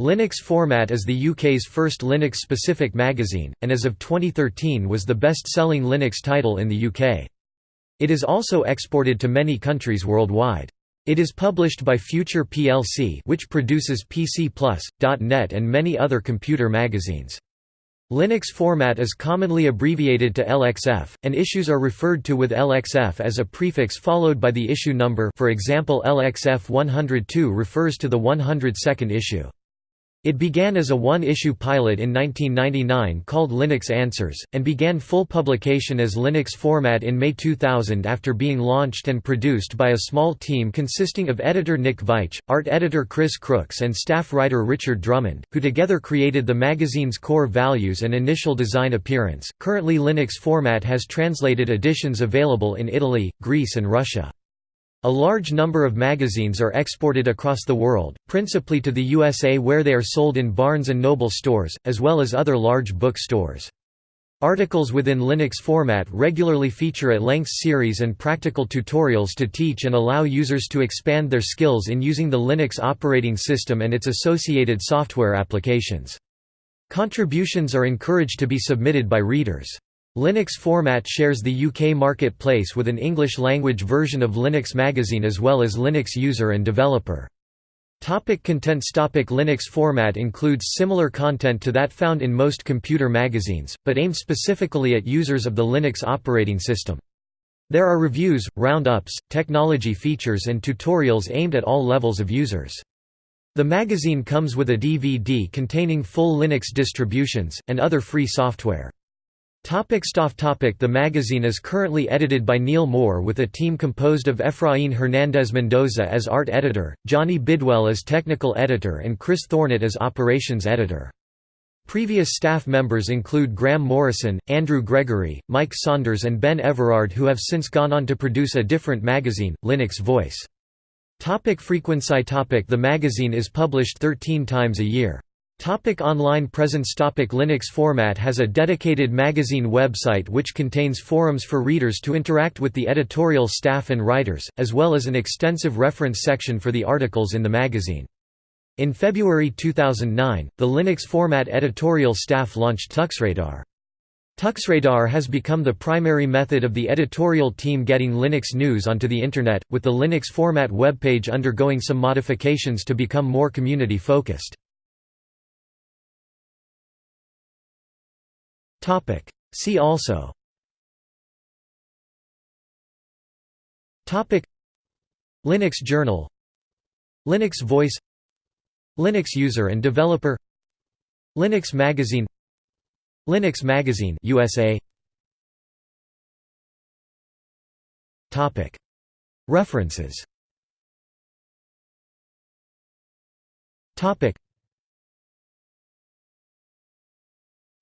Linux Format is the UK's first Linux-specific magazine, and as of 2013 was the best-selling Linux title in the UK. It is also exported to many countries worldwide. It is published by Future plc which produces PC Plus, .NET and many other computer magazines. Linux format is commonly abbreviated to LXF, and issues are referred to with LXF as a prefix followed by the issue number for example LXF 102 refers to the 102nd issue. It began as a one-issue pilot in 1999 called Linux Answers, and began full publication as Linux format in May 2000 after being launched and produced by a small team consisting of editor Nick Veitch, art editor Chris Crooks and staff writer Richard Drummond, who together created the magazine's core values and initial design appearance. Currently Linux format has translated editions available in Italy, Greece and Russia. A large number of magazines are exported across the world, principally to the USA where they are sold in Barnes & Noble stores, as well as other large book stores. Articles within Linux format regularly feature at-length series and practical tutorials to teach and allow users to expand their skills in using the Linux operating system and its associated software applications. Contributions are encouraged to be submitted by readers. Linux Format shares the UK marketplace with an English-language version of Linux Magazine as well as Linux user and developer. Topic contents Topic Linux format includes similar content to that found in most computer magazines, but aimed specifically at users of the Linux operating system. There are reviews, roundups, technology features and tutorials aimed at all levels of users. The magazine comes with a DVD containing full Linux distributions, and other free software. Topic staff topic The magazine is currently edited by Neil Mohr with a team composed of Efrain Hernandez Mendoza as art editor, Jonni Bidwell as technical editor and Chris Thornett as operations editor. Previous staff members include Graham Morrison, Andrew Gregory, Mike Saunders and Ben Everard who have since gone on to produce a different magazine, Linux Voice. Topic frequency topic The magazine is published 13 times a year. Topic online presence Topic Linux format has a dedicated magazine website which contains forums for readers to interact with the editorial staff and writers, as well as an extensive reference section for the articles in the magazine. In February 2009, the Linux format editorial staff launched TuxRadar. TuxRadar has become the primary method of the editorial team getting Linux news onto the Internet, with the Linux format webpage undergoing some modifications to become more community-focused. Topic. See also. Topic. Linux Journal. Linux Voice. Linux User and Developer. Linux Magazine. Linux Magazine USA Topic. References. Topic.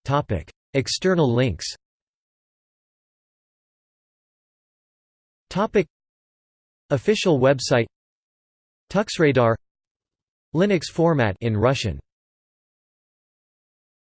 Topic External links. Official website. TuxRadar Linux format in Russian